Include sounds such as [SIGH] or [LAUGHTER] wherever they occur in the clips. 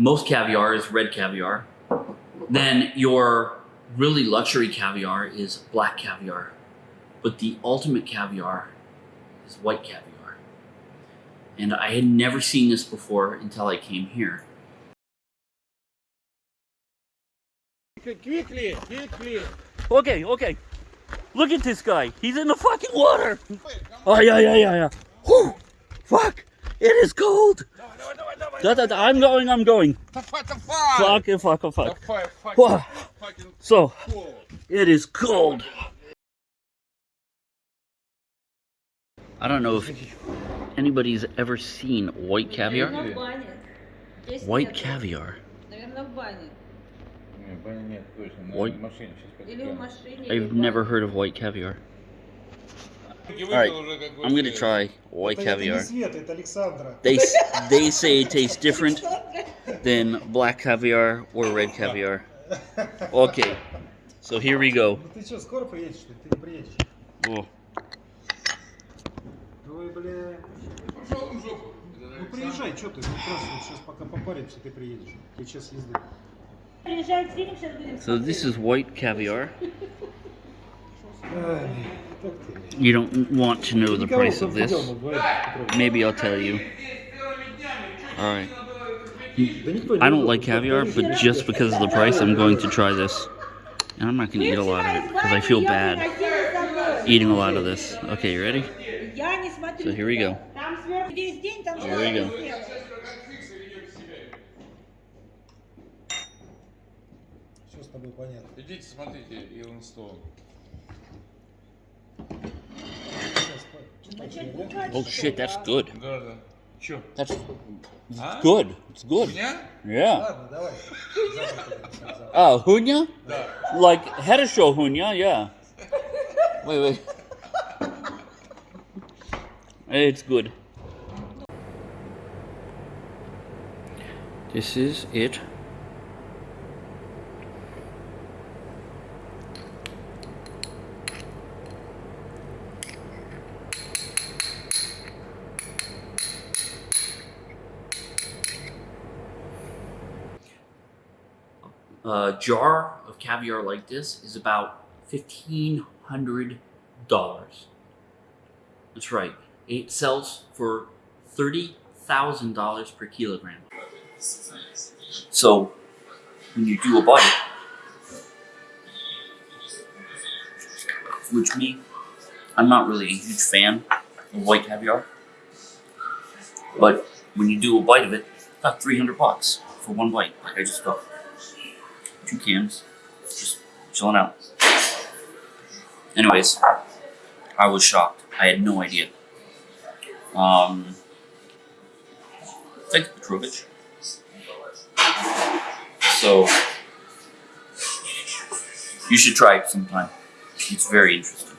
most caviar is red caviar. Then your really luxury caviar is black caviar. But the ultimate caviar is white caviar. And I had never seen this before until I came here. Quickly, quickly. Okay, okay. Look at this guy. He's in the fucking water. Oh, yeah, yeah, yeah, yeah. Whew. Fuck. It is cold. No, no, no, no, no, no, no, I'm going, I'm going. The fuck, the fuck. Fuck, the fuck, the fuck. The fucking so, cold. it is cold. I don't know if anybody's ever seen white caviar. White caviar. White... I've never heard of white caviar. Alright, I'm gonna try white Это, это не caviar. Света, это Александра. They s- [LAUGHS] they say it tastes different [LAUGHS] than black caviar or red caviar. [LAUGHS] Okay, so here we go. Ну ты что, скоро приедешь? Ты, ты не приедешь. Oh, Ой, бля. Пошел в жопу. Ну приезжай, что ты? Ну просто вот сейчас пока попаримся, ты приедешь. Ты час езды. Приезжает фильм, сейчас будем so this is white caviar. Ай, как ты? You don't want to know the Никого price of this. дома вдвоем, Петрович. Maybe I'll tell you. All right. Да никто не I don't идет, like вот caviar, приезжай. but just because of the price, I'm going to try this. And I'm not going to eat a lot of it because I feel bad eating a lot of this. Okay, you ready? Я не смотрю. So here we go. Там сверху весь день, там Here we go. Все с тобой понятно. Идите, смотрите, Илон Стоун. Сейчас, Oh что shit, that's ли, а? good. Да, да. Че? That's А? good. It's У good. меня? Yeah. Ладно, давай. Завтра поговорим, завтра. Oh, hunya? Да. Like Hedesho hunya, yeah. Wait, wait. It's good. This is it. A jar of caviar like this is about fifteen hundred dollars. That's right. It sells for thirty thousand dollars per kilogram. So when you do a bite, which me, I'm not really a huge fan of white caviar, but when you do a bite of it, about three hundred bucks for one bite. Like I just got two cans, just chilling out. Anyways, I was shocked. I had no idea. Um, thanks, Petrovich. So, you should try it sometime. It's very interesting.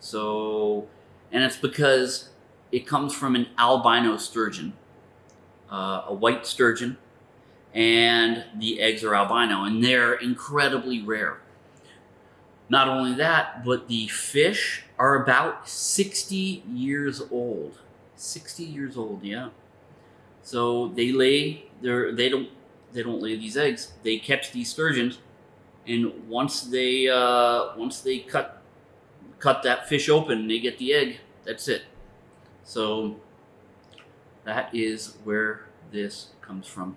So, and it's because it comes from an albino sturgeon, uh, a white sturgeon, and the eggs are albino, and they're incredibly rare. Not only that, but the fish are about 60 years old. 60 years old, yeah. So they lay they don't they don't lay these eggs. They catch these sturgeons and once they uh, once they cut cut that fish open, they get the egg. That's it. So that is where this comes from.